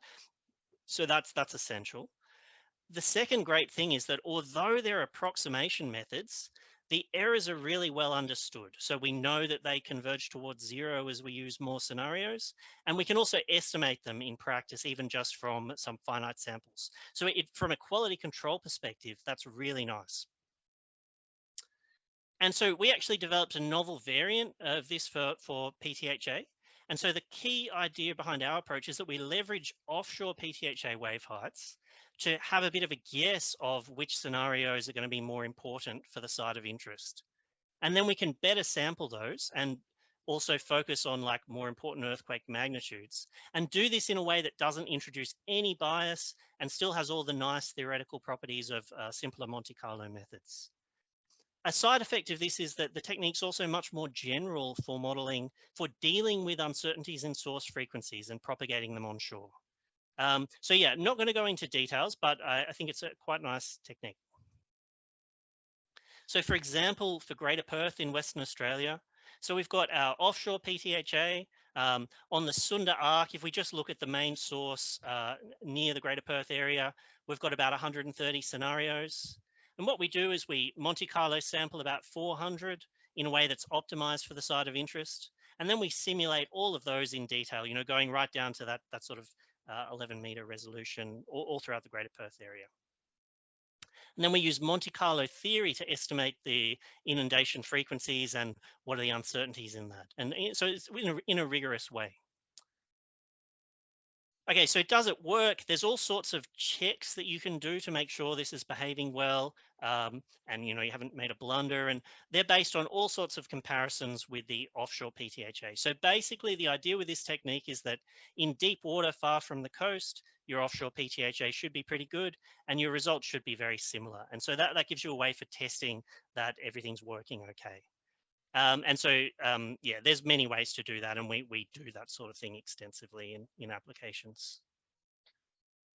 so that's that's essential. The second great thing is that although they're approximation methods, the errors are really well understood. So we know that they converge towards zero as we use more scenarios, and we can also estimate them in practice, even just from some finite samples. So it, from a quality control perspective, that's really nice. And so we actually developed a novel variant of this for, for PTHA. And so the key idea behind our approach is that we leverage offshore PTHA wave heights to have a bit of a guess of which scenarios are going to be more important for the site of interest. And then we can better sample those and also focus on like more important earthquake magnitudes and do this in a way that doesn't introduce any bias and still has all the nice theoretical properties of uh, simpler Monte Carlo methods. A side effect of this is that the technique's also much more general for modeling, for dealing with uncertainties in source frequencies and propagating them onshore. Um, so yeah, not going to go into details, but I, I think it's a quite nice technique. So for example, for Greater Perth in Western Australia, so we've got our offshore PTHA um, on the Sunda Arc. If we just look at the main source uh, near the Greater Perth area, we've got about 130 scenarios. And what we do is we Monte Carlo sample about 400 in a way that's optimized for the site of interest. And then we simulate all of those in detail, you know, going right down to that, that sort of uh, 11 meter resolution all, all throughout the Greater Perth area. And then we use Monte Carlo theory to estimate the inundation frequencies and what are the uncertainties in that. And eh, so it's in a, in a rigorous way. Okay, so it does it work? There's all sorts of checks that you can do to make sure this is behaving well um, and you know you haven't made a blunder and they're based on all sorts of comparisons with the offshore PTHA. So basically the idea with this technique is that in deep water far from the coast, your offshore PTHA should be pretty good and your results should be very similar. And so that, that gives you a way for testing that everything's working okay. Um, and so, um, yeah, there's many ways to do that, and we, we do that sort of thing extensively in, in applications.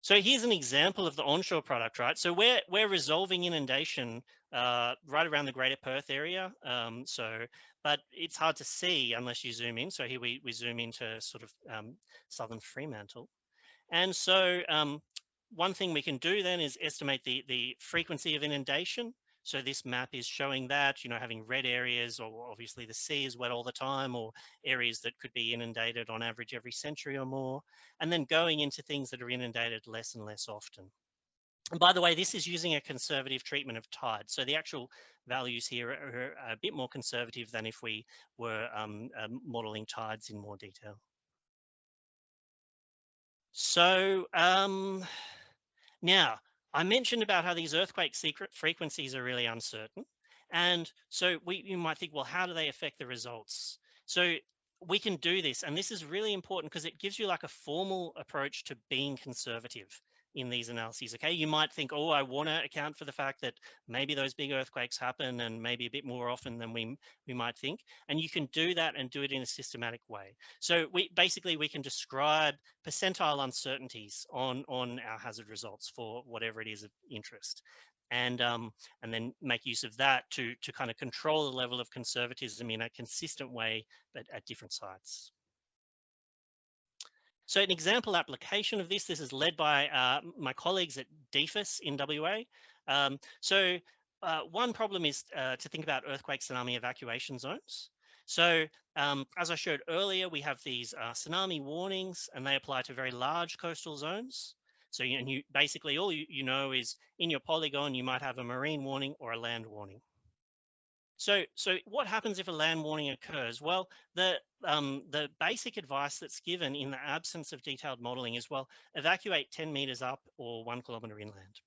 So here's an example of the onshore product, right? So we're, we're resolving inundation uh, right around the greater Perth area. Um, so, but it's hard to see unless you zoom in. So here we, we zoom into sort of um, southern Fremantle. And so um, one thing we can do then is estimate the, the frequency of inundation. So this map is showing that, you know, having red areas or obviously the sea is wet all the time or areas that could be inundated on average every century or more, and then going into things that are inundated less and less often. And by the way, this is using a conservative treatment of tide. So the actual values here are, a bit more conservative than if we were um, um, modeling tides in more detail. So um, now, I mentioned about how these earthquake secret frequencies are really uncertain. And so we you might think, well, how do they affect the results? So we can do this. And this is really important because it gives you like a formal approach to being conservative in these analyses. Okay, you might think, oh, I want to account for the fact that maybe those big earthquakes happen and maybe a bit more often than we we might think. And you can do that and do it in a systematic way. So we basically we can describe percentile uncertainties on on our hazard results for whatever it is of interest. And um, and then make use of that to to kind of control the level of conservatism in a consistent way, but at different sites. So an example application of this, this is led by uh, my colleagues at DFES in WA. Um, so uh, one problem is uh, to think about earthquake tsunami evacuation zones. So um, as I showed earlier, we have these uh, tsunami warnings and they apply to very large coastal zones. So you, and you basically all you, you know is in your polygon, you might have a marine warning or a land warning. So, so what happens if a land warning occurs? Well, the um, the basic advice that's given in the absence of detailed modelling is well, evacuate 10 metres up or one kilometre inland.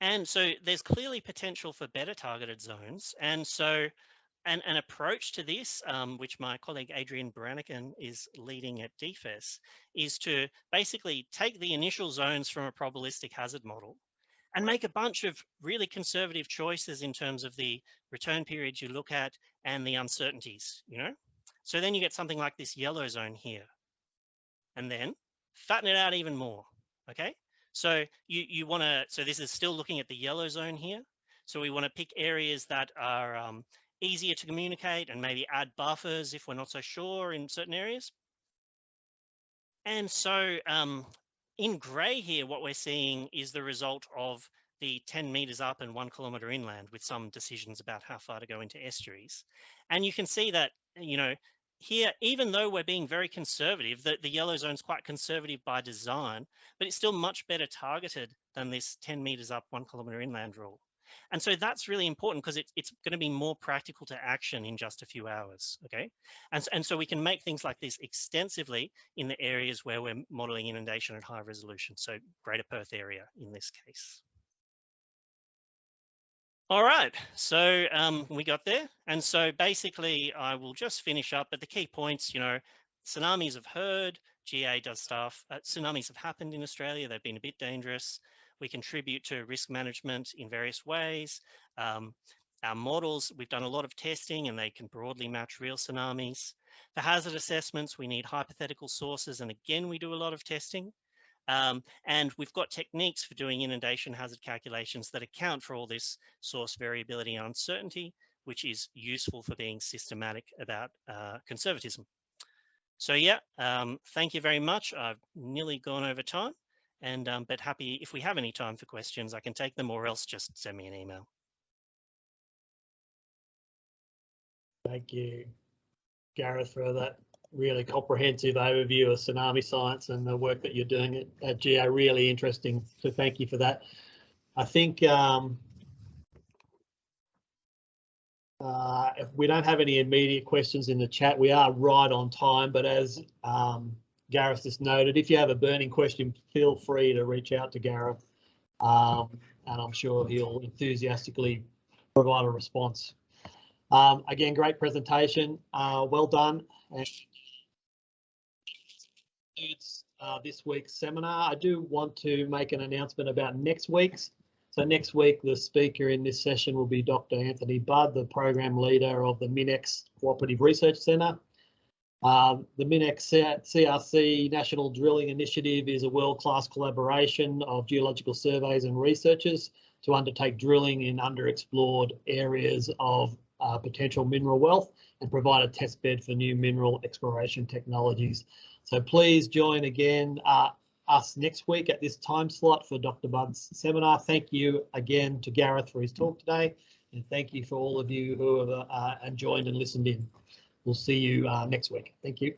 And so there's clearly potential for better targeted zones. And so an, an approach to this, um, which my colleague Adrian Branigan is leading at DFES, is to basically take the initial zones from a probabilistic hazard model and make a bunch of really conservative choices in terms of the return periods you look at and the uncertainties, you know? So then you get something like this yellow zone here. And then fatten it out even more, okay? So you, you wanna, so this is still looking at the yellow zone here. So we wanna pick areas that are um, easier to communicate and maybe add buffers if we're not so sure in certain areas. And so um, in gray here, what we're seeing is the result of the 10 meters up and one kilometer inland with some decisions about how far to go into estuaries. And you can see that, you know, here, even though we're being very conservative, the, the yellow zone is quite conservative by design, but it's still much better targeted than this 10 meters up, one kilometer inland rule. And so that's really important because it, it's going to be more practical to action in just a few hours, okay? And, and so we can make things like this extensively in the areas where we're modeling inundation at high resolution, so Greater Perth area in this case. All right, so um, we got there. And so basically I will just finish up, but the key points, you know, tsunamis have heard, GA does stuff. Uh, tsunamis have happened in Australia. They've been a bit dangerous. We contribute to risk management in various ways. Um, our models, we've done a lot of testing and they can broadly match real tsunamis. For hazard assessments, we need hypothetical sources. And again, we do a lot of testing. Um, and we've got techniques for doing inundation hazard calculations that account for all this source variability and uncertainty, which is useful for being systematic about uh, conservatism. So yeah, um, thank you very much. I've nearly gone over time. And um, but happy if we have any time for questions, I can take them or else just send me an email. Thank you, Gareth, for that really comprehensive overview of tsunami science and the work that you're doing at, at GA. Really interesting. So thank you for that. I think um, uh, if we don't have any immediate questions in the chat, we are right on time. But as um, Gareth just noted, if you have a burning question, feel free to reach out to Gareth, um, and I'm sure he'll enthusiastically provide a response. Um, again, great presentation. Uh, well done. And it's uh, this week's seminar. I do want to make an announcement about next week's. So next week, the speaker in this session will be Dr. Anthony Budd, the program leader of the MinEx Cooperative Research Centre. Um, the MinEx CRC National Drilling Initiative is a world-class collaboration of geological surveys and researchers to undertake drilling in underexplored areas of uh, potential mineral wealth and provide a test bed for new mineral exploration technologies. So please join again uh, us next week at this time slot for Dr. Budd's seminar. Thank you again to Gareth for his talk today, and thank you for all of you who have uh, joined and listened in. We'll see you uh, next week. Thank you.